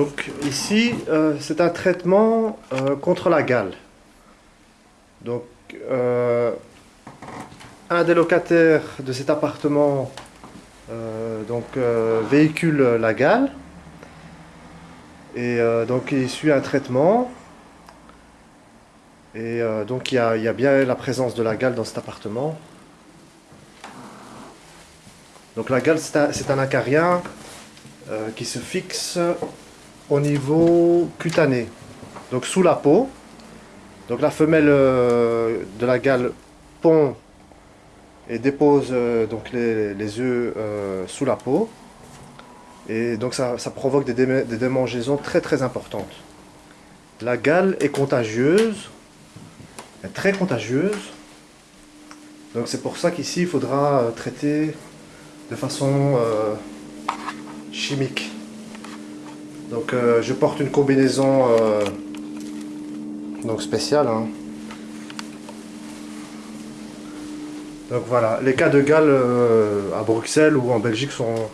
Donc ici, euh, c'est un traitement euh, contre la gale. Donc, euh, un des locataires de cet appartement donc, véhicule la gale. Et donc il suit un traitement. Et donc il y, a, bien la présence de la gale dans cet appartement. Donc la gale c'est un, acarien qui se fixe au niveau cutané, donc sous la peau. Donc la femelle euh, de la gale pond et dépose euh, donc les, œufs euh, sous la peau. Et donc ça, provoque des, démangeaisons très très importantes. La gale est contagieuse, est très contagieuse. Donc c'est pour ça qu'ici il faudra traiter de façon chimique. Donc euh, je porte une combinaison euh, spéciale. Hein. Donc voilà, les cas de gale euh, à Bruxelles ou en Belgique sont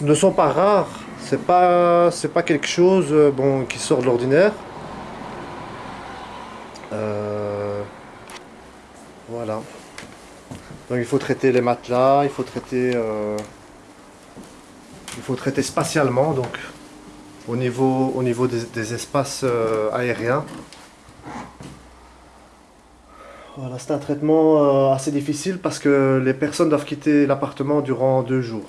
ne sont pas rares. C'est pas c'est pas quelque chose qui sort de l'ordinaire. voilà. Donc il faut traiter les matelas, il faut traiter il faut traiter spatialement, donc au niveau, au niveau des, espaces euh, aériens. Voilà, c'est un traitement euh, assez difficile parce que les personnes doivent quitter l'appartement durant deux jours.